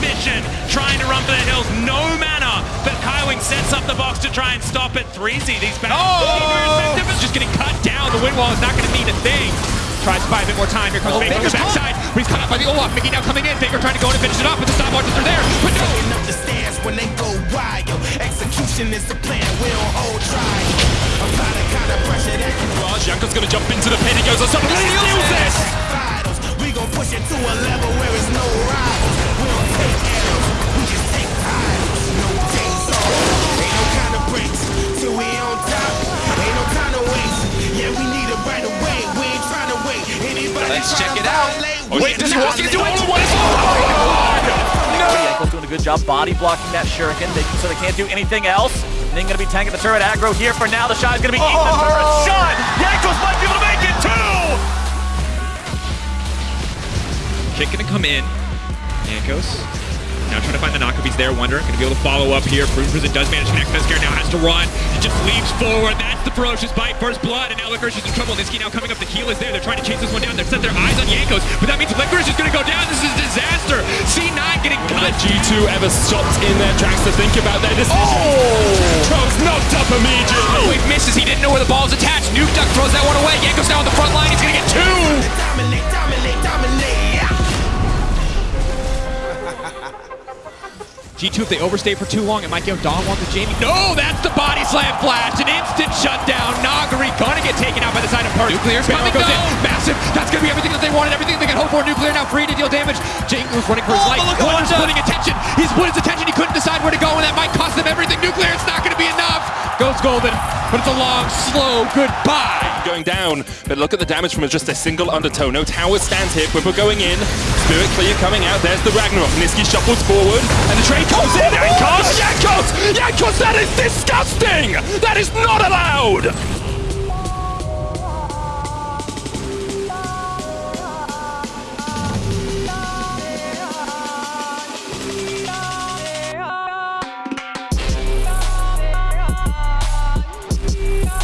mission, trying to run for the hills. No mana, but Kaiwing sets up the box to try and stop it. 3Z, these back. Oh! Is just getting cut down. The wind wall is not going to mean a thing. Tries to buy a bit more time. Here comes Oh, Faker on the backside. But he's caught off by the oh, Olaf. Mikyx now coming in. Faker trying to go in and finish it off, but the stopwatches are there. But no! Up the stairs when they go wild. Execution is the plan, we don't hold trial. Apply the kind of pressure that Raj, Jankos gonna jump into the pit. He goes on something. He steals this. Yeah, we need it right away. We ain't trying to wait. Anybody Let's check it out. violate, Oh, we wait, just not walk into it. let- What is oh Jankos doing a good job body blocking that shuriken, making so they can't do anything else. Then gonna be tanking the turret aggro here for now. The shot is gonna be eating the turret oh. shot. Jankos might be able to make it too. Kick gonna come in. Jankos. Now trying to find the knock if he's there. Wunder gonna be able to follow up here. Prune Prison does manage to connect. Mescare now has to run. Just leaps forward. That's the ferocious bite. First blood. And now Licorice is in trouble. Nisqy now coming up. The heal is there. They're trying to chase this one down. They've set their eyes on Jankos. But that means Licorice is gonna go down. This is a disaster. C9 getting cut. G2 ever stopped in their tracks to think about their decision. Oh! G2, if they overstay for too long, it might give Dawn one to Jamie. No, that's the body slam flash. An instant shutdown. Nagari gonna get taken out by the side of Perkz. Nuclear's coming goes in. Massive. That's gonna be everything that they wanted, everything they could hope for. Nuclear now free to deal damage. Jingles running for his Oh, life. look at Wunder's Wanda. splitting attention. He's split his attention. He couldn't decide where to go, and that might cost them everything. Golden, but it's a long, slow goodbye. going down, but look at the damage from just a single undertow. No tower stands here. Quipper going in. Spirit Clear coming out. There's the Ragnarok. Nisqy shuffles forward, and the trade comes in. Jankos! Jankos! Jankos! That is disgusting! That is not allowed!